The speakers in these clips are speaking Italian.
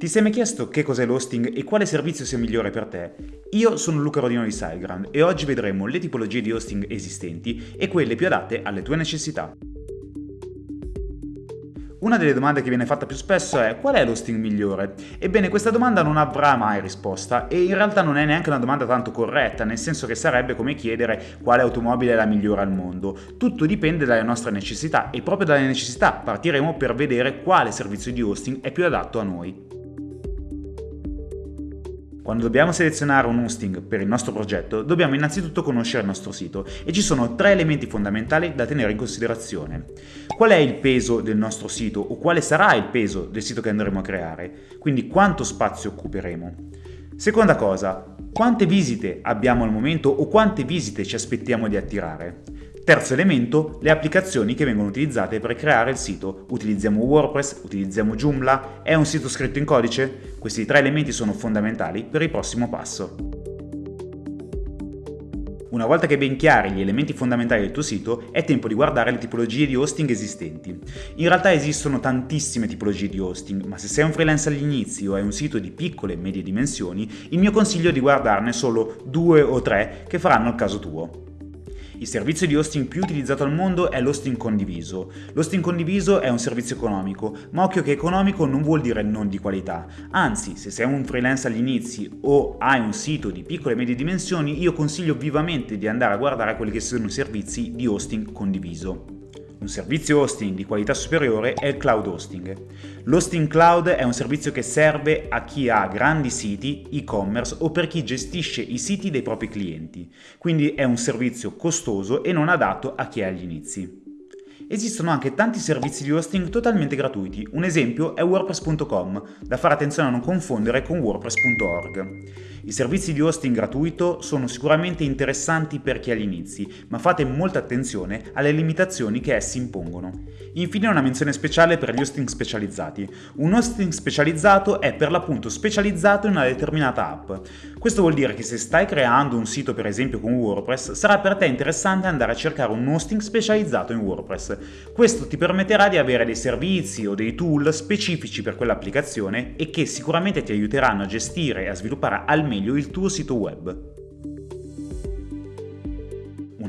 Ti sei mai chiesto che cos'è l'hosting e quale servizio sia migliore per te? Io sono Luca Rodino di SiteGround e oggi vedremo le tipologie di hosting esistenti e quelle più adatte alle tue necessità. Una delle domande che viene fatta più spesso è qual è l'hosting migliore? Ebbene questa domanda non avrà mai risposta e in realtà non è neanche una domanda tanto corretta, nel senso che sarebbe come chiedere quale automobile è la migliore al mondo. Tutto dipende dalle nostre necessità e proprio dalle necessità partiremo per vedere quale servizio di hosting è più adatto a noi. Quando dobbiamo selezionare un hosting per il nostro progetto, dobbiamo innanzitutto conoscere il nostro sito e ci sono tre elementi fondamentali da tenere in considerazione. Qual è il peso del nostro sito o quale sarà il peso del sito che andremo a creare? Quindi quanto spazio occuperemo? Seconda cosa, quante visite abbiamo al momento o quante visite ci aspettiamo di attirare? Terzo elemento, le applicazioni che vengono utilizzate per creare il sito. Utilizziamo WordPress, utilizziamo Joomla, è un sito scritto in codice? Questi tre elementi sono fondamentali per il prossimo passo. Una volta che ben chiari gli elementi fondamentali del tuo sito, è tempo di guardare le tipologie di hosting esistenti. In realtà esistono tantissime tipologie di hosting, ma se sei un freelance agli inizi o hai un sito di piccole e medie dimensioni, il mio consiglio è di guardarne solo due o tre che faranno il caso tuo. Il servizio di hosting più utilizzato al mondo è l'hosting condiviso. L'hosting condiviso è un servizio economico, ma occhio che economico non vuol dire non di qualità. Anzi, se sei un freelance agli inizi o hai un sito di piccole e medie dimensioni, io consiglio vivamente di andare a guardare quelli che sono i servizi di hosting condiviso. Un servizio hosting di qualità superiore è il cloud hosting. L'hosting cloud è un servizio che serve a chi ha grandi siti, e-commerce o per chi gestisce i siti dei propri clienti, quindi è un servizio costoso e non adatto a chi è agli inizi. Esistono anche tanti servizi di hosting totalmente gratuiti, un esempio è WordPress.com, da fare attenzione a non confondere con WordPress.org. I servizi di hosting gratuito sono sicuramente interessanti per chi ha gli inizi, ma fate molta attenzione alle limitazioni che essi impongono. Infine una menzione speciale per gli hosting specializzati. Un hosting specializzato è per l'appunto specializzato in una determinata app. Questo vuol dire che se stai creando un sito per esempio con WordPress, sarà per te interessante andare a cercare un hosting specializzato in WordPress. Questo ti permetterà di avere dei servizi o dei tool specifici per quell'applicazione e che sicuramente ti aiuteranno a gestire e a sviluppare al meglio il tuo sito web.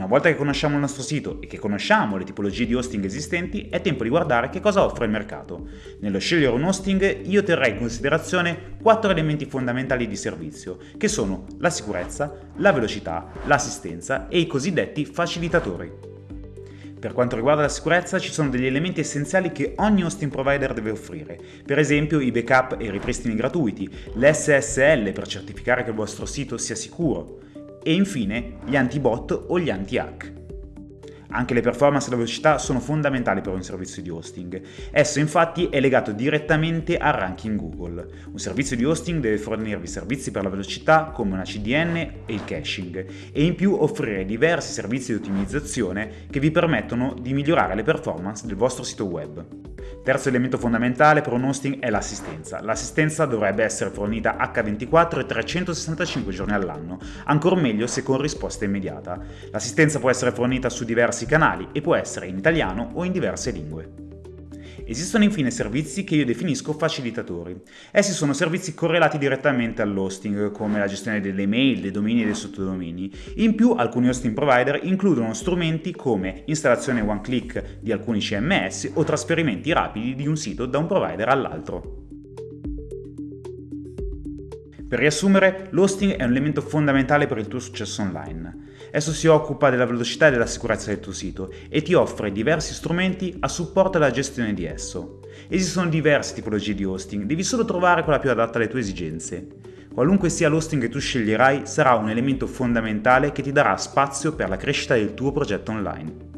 Una volta che conosciamo il nostro sito e che conosciamo le tipologie di hosting esistenti, è tempo di guardare che cosa offre il mercato. Nello scegliere un hosting io terrei in considerazione quattro elementi fondamentali di servizio, che sono la sicurezza, la velocità, l'assistenza e i cosiddetti facilitatori. Per quanto riguarda la sicurezza ci sono degli elementi essenziali che ogni hosting provider deve offrire, per esempio i backup e i ripristini gratuiti, l'SSL per certificare che il vostro sito sia sicuro e infine gli anti-bot o gli anti-hack. Anche le performance e la velocità sono fondamentali per un servizio di hosting. Esso infatti è legato direttamente al ranking Google. Un servizio di hosting deve fornirvi servizi per la velocità come una CDN e il caching e in più offrire diversi servizi di ottimizzazione che vi permettono di migliorare le performance del vostro sito web. Terzo elemento fondamentale per un hosting è l'assistenza. L'assistenza dovrebbe essere fornita H24 e 365 giorni all'anno, ancora meglio se con risposta immediata. L'assistenza può essere fornita su diversi canali e può essere in italiano o in diverse lingue. Esistono infine servizi che io definisco facilitatori. Essi sono servizi correlati direttamente all'hosting, come la gestione delle email, dei domini e dei sottodomini. In più, alcuni hosting provider includono strumenti come installazione one click di alcuni CMS o trasferimenti rapidi di un sito da un provider all'altro. Per riassumere, l'hosting è un elemento fondamentale per il tuo successo online. Esso si occupa della velocità e della sicurezza del tuo sito e ti offre diversi strumenti a supporto della gestione di esso. Esistono diverse tipologie di hosting, devi solo trovare quella più adatta alle tue esigenze. Qualunque sia l'hosting che tu sceglierai, sarà un elemento fondamentale che ti darà spazio per la crescita del tuo progetto online.